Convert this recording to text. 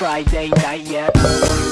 Friday night yet